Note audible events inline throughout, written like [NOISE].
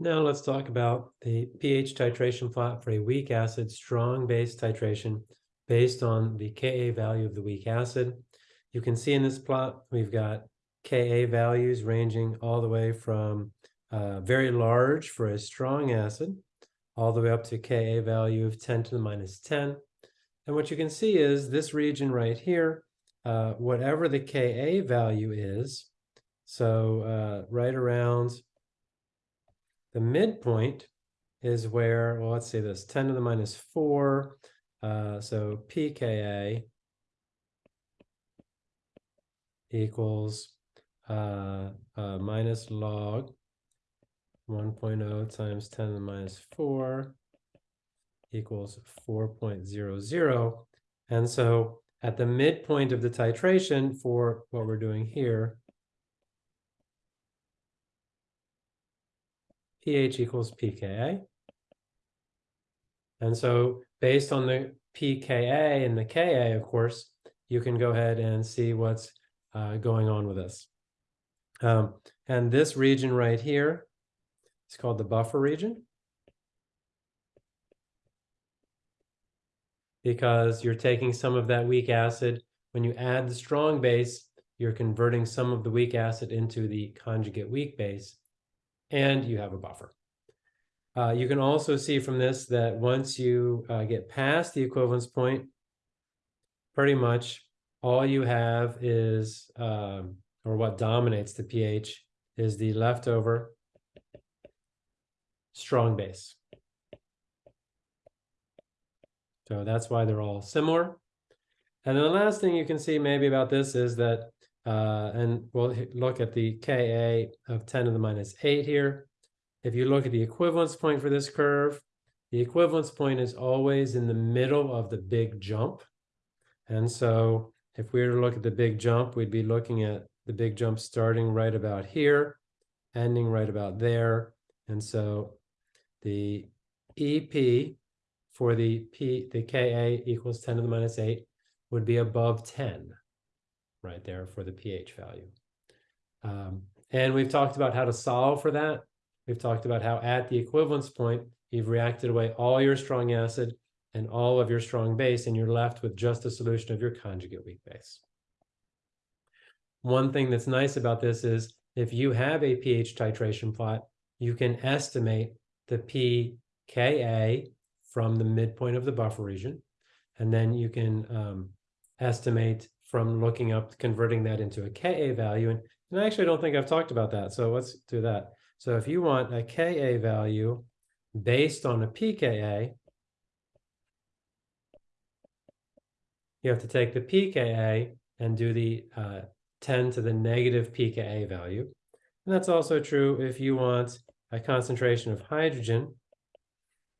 Now let's talk about the pH titration plot for a weak acid strong base titration based on the Ka value of the weak acid. You can see in this plot, we've got Ka values ranging all the way from uh, very large for a strong acid, all the way up to Ka value of 10 to the minus 10. And what you can see is this region right here, uh, whatever the Ka value is, so uh, right around the midpoint is where, well, let's see this, 10 to the minus 4. Uh, so pKa equals uh, uh, minus log 1.0 times 10 to the minus 4 equals 4.00. And so at the midpoint of the titration for what we're doing here, pH equals pKa. And so based on the pKa and the Ka, of course, you can go ahead and see what's uh, going on with this. Um, and this region right here is called the buffer region. Because you're taking some of that weak acid. When you add the strong base, you're converting some of the weak acid into the conjugate weak base and you have a buffer. Uh, you can also see from this that once you uh, get past the equivalence point, pretty much all you have is, um, or what dominates the pH, is the leftover strong base. So that's why they're all similar. And then the last thing you can see maybe about this is that uh, and we'll look at the Ka of 10 to the minus 8 here. If you look at the equivalence point for this curve, the equivalence point is always in the middle of the big jump. And so if we were to look at the big jump, we'd be looking at the big jump starting right about here, ending right about there. And so the EP for the P, the Ka equals 10 to the minus 8 would be above 10 right there for the pH value. Um, and we've talked about how to solve for that. We've talked about how at the equivalence point, you've reacted away all your strong acid and all of your strong base, and you're left with just a solution of your conjugate weak base. One thing that's nice about this is if you have a pH titration plot, you can estimate the pKa from the midpoint of the buffer region, and then you can um, estimate from looking up, converting that into a Ka value. And, and I actually don't think I've talked about that. So let's do that. So if you want a Ka value based on a pKa, you have to take the pKa and do the uh, 10 to the negative pKa value. And that's also true if you want a concentration of hydrogen.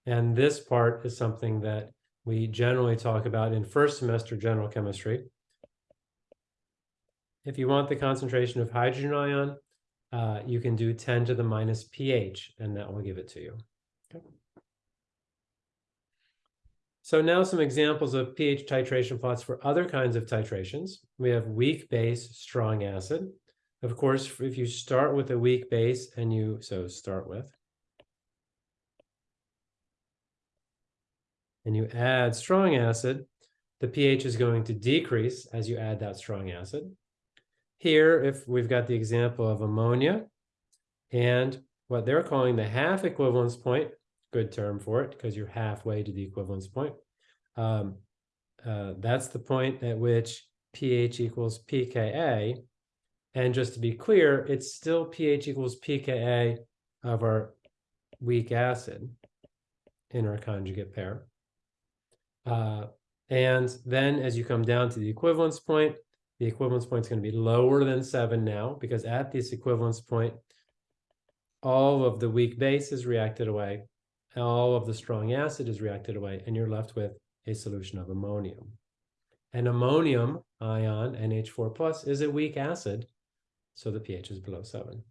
And this part is something that we generally talk about in first semester general chemistry. If you want the concentration of hydrogen ion, uh, you can do 10 to the minus pH, and that will give it to you. Okay. So now some examples of pH titration plots for other kinds of titrations. We have weak base, strong acid. Of course, if you start with a weak base and you, so start with, and you add strong acid, the pH is going to decrease as you add that strong acid. Here, if we've got the example of ammonia and what they're calling the half equivalence point, good term for it because you're halfway to the equivalence point. Um, uh, that's the point at which pH equals pKa. And just to be clear, it's still pH equals pKa of our weak acid in our conjugate pair. Uh, and then as you come down to the equivalence point, the equivalence point is going to be lower than 7 now because at this equivalence point, all of the weak base is reacted away, all of the strong acid is reacted away, and you're left with a solution of ammonium. An ammonium ion, NH4+, plus, is a weak acid, so the pH is below 7.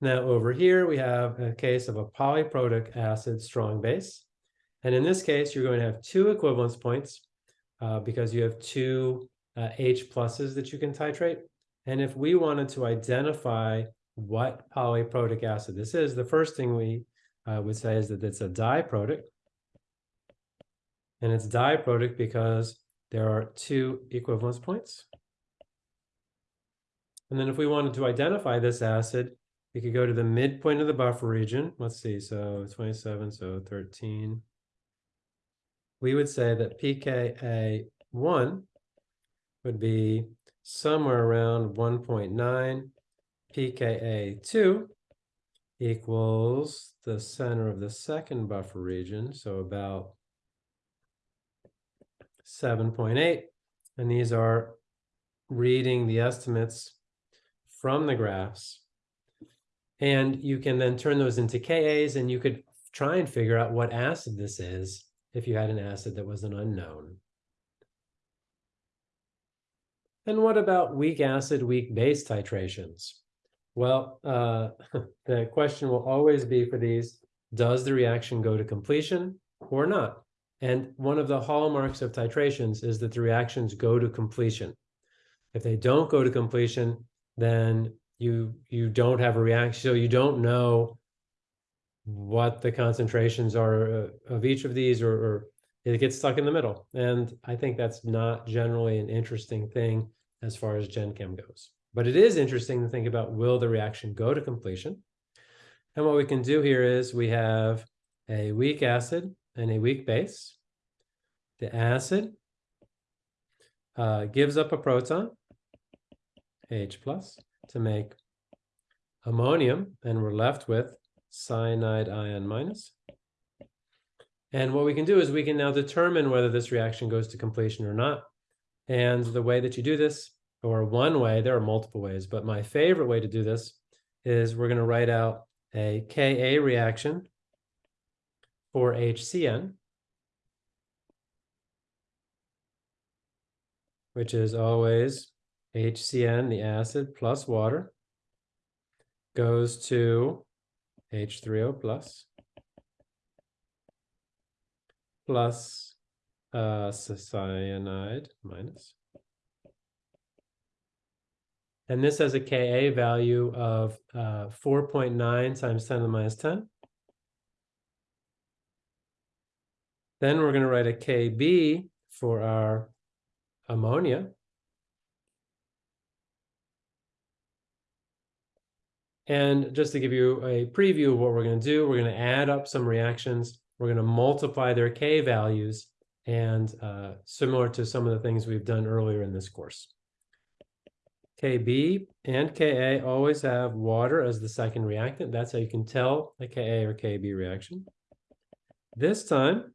Now over here, we have a case of a polyprotic acid strong base. And in this case, you're going to have two equivalence points uh, because you have two uh, H pluses that you can titrate. And if we wanted to identify what polyprotic acid this is, the first thing we uh, would say is that it's a diprotic. And it's diprotic because there are two equivalence points. And then if we wanted to identify this acid, we could go to the midpoint of the buffer region. Let's see, so 27, so 13. We would say that pKa1 would be somewhere around 1.9. pKa2 equals the center of the second buffer region, so about 7.8. And these are reading the estimates from the graphs. And you can then turn those into Kas and you could try and figure out what acid this is if you had an acid that was an unknown. And what about weak acid, weak base titrations? Well, uh, [LAUGHS] the question will always be for these, does the reaction go to completion or not? And one of the hallmarks of titrations is that the reactions go to completion. If they don't go to completion, then you you don't have a reaction, so you don't know what the concentrations are uh, of each of these, or, or it gets stuck in the middle. And I think that's not generally an interesting thing as far as Gen Chem goes. But it is interesting to think about, will the reaction go to completion? And what we can do here is we have a weak acid and a weak base. The acid uh, gives up a proton, H plus, to make ammonium, and we're left with cyanide ion minus. And what we can do is we can now determine whether this reaction goes to completion or not. And the way that you do this, or one way, there are multiple ways, but my favorite way to do this is we're going to write out a Ka reaction for HCN, which is always HCN, the acid, plus water, goes to H3O plus, plus uh, cyanide minus. And this has a Ka value of uh, 4.9 times 10 to the minus 10. Then we're going to write a Kb for our ammonia. And just to give you a preview of what we're going to do, we're going to add up some reactions. We're going to multiply their K values and uh, similar to some of the things we've done earlier in this course. Kb and Ka always have water as the second reactant. That's how you can tell a Ka or Kb reaction. This time,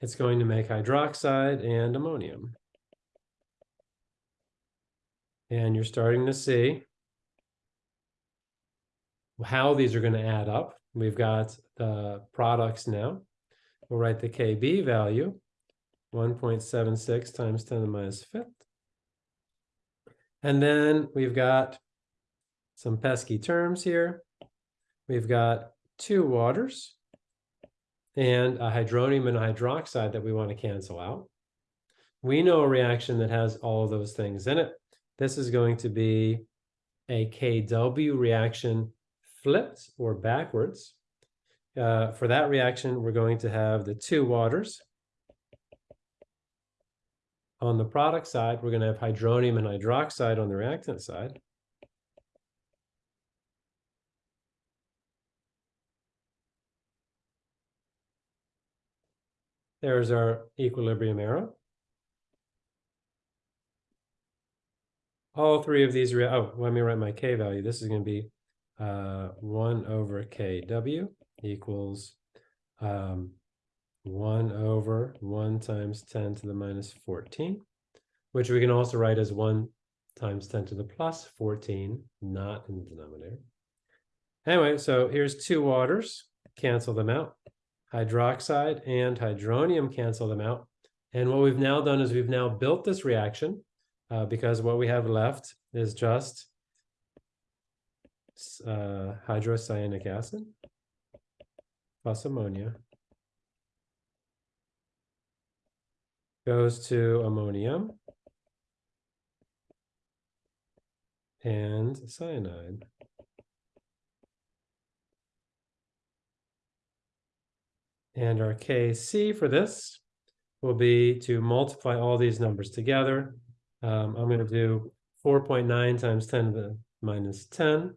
it's going to make hydroxide and ammonium. And you're starting to see how these are going to add up. We've got the products now. We'll write the Kb value, 1.76 times 10 to the minus fifth. And then we've got some pesky terms here. We've got two waters and a hydronium and a hydroxide that we want to cancel out. We know a reaction that has all of those things in it. This is going to be a KW reaction flipped or backwards. Uh, for that reaction, we're going to have the two waters. On the product side, we're going to have hydronium and hydroxide on the reactant side. There's our equilibrium arrow. All three of these, oh, let me write my K value. This is going to be uh, 1 over kW equals um, 1 over 1 times 10 to the minus 14, which we can also write as 1 times 10 to the plus 14, not in the denominator. Anyway, so here's two waters, cancel them out. Hydroxide and hydronium cancel them out. And what we've now done is we've now built this reaction uh, because what we have left is just uh, hydrocyanic acid, plus ammonia, goes to ammonium and cyanide. And our KC for this will be to multiply all these numbers together. Um, I'm going to do 4.9 times 10 to the minus 10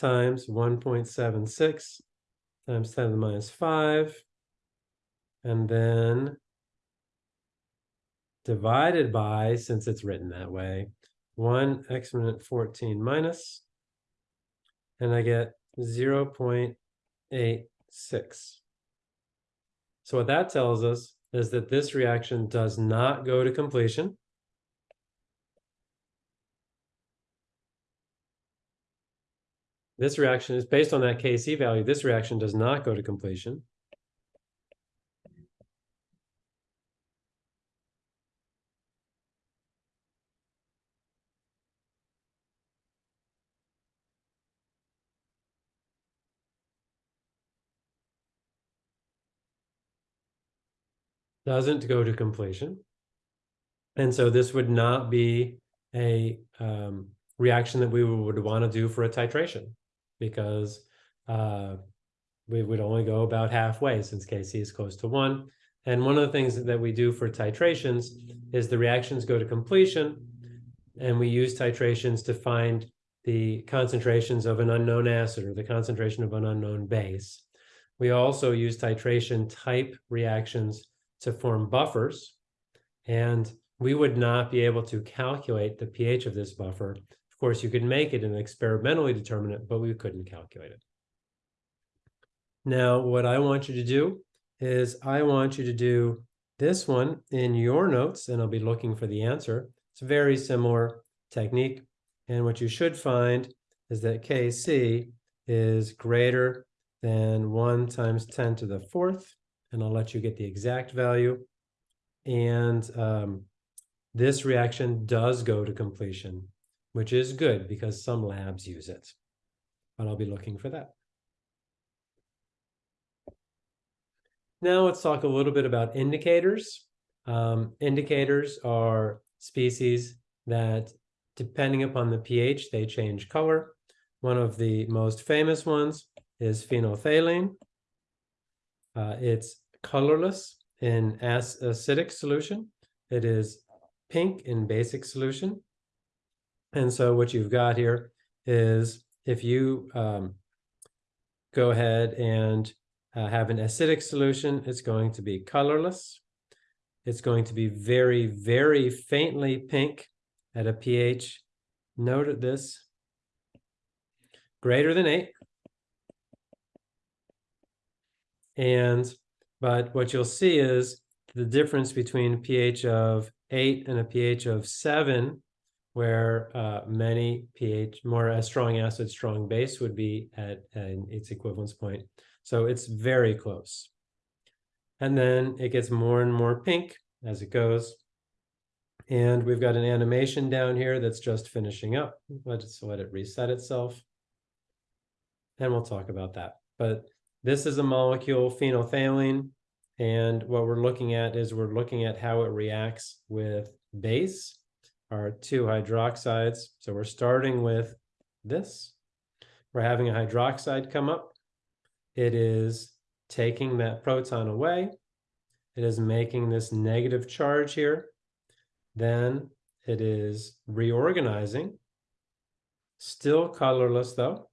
times 1.76 times 10 to the minus 5 and then divided by, since it's written that way, 1 exponent 14 minus, and I get 0.86. So what that tells us is that this reaction does not go to completion. This reaction is based on that Kc value. This reaction does not go to completion. doesn't go to completion. And so this would not be a um, reaction that we would want to do for a titration because uh, we would only go about halfway since Kc is close to one. And one of the things that we do for titrations is the reactions go to completion and we use titrations to find the concentrations of an unknown acid or the concentration of an unknown base. We also use titration type reactions to form buffers. And we would not be able to calculate the pH of this buffer. Course, you could make it and experimentally determine it, but we couldn't calculate it. Now, what I want you to do is I want you to do this one in your notes, and I'll be looking for the answer. It's a very similar technique. And what you should find is that Kc is greater than 1 times 10 to the fourth and I'll let you get the exact value. And um, this reaction does go to completion, which is good because some labs use it. But I'll be looking for that. Now let's talk a little bit about indicators. Um, indicators are species that, depending upon the pH, they change color. One of the most famous ones is phenolphthalein. Uh, it's colorless in acidic solution. It is pink in basic solution. And so what you've got here is if you um, go ahead and uh, have an acidic solution, it's going to be colorless. It's going to be very, very faintly pink at a pH, note this, greater than 8. And, but what you'll see is the difference between pH of 8 and a pH of 7, where uh, many pH, more a strong acid, strong base would be at, at its equivalence point. So it's very close. And then it gets more and more pink as it goes. And we've got an animation down here that's just finishing up. Let's let it reset itself. And we'll talk about that. But this is a molecule, phenolphthalein, and what we're looking at is we're looking at how it reacts with base, our two hydroxides. So we're starting with this. We're having a hydroxide come up. It is taking that proton away. It is making this negative charge here. Then it is reorganizing, still colorless though.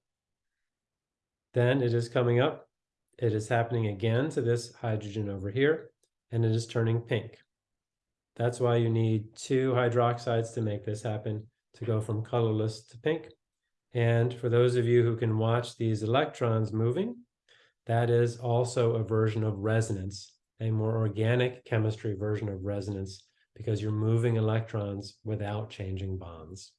Then it is coming up it is happening again to this hydrogen over here, and it is turning pink. That's why you need two hydroxides to make this happen, to go from colorless to pink. And for those of you who can watch these electrons moving, that is also a version of resonance, a more organic chemistry version of resonance, because you're moving electrons without changing bonds.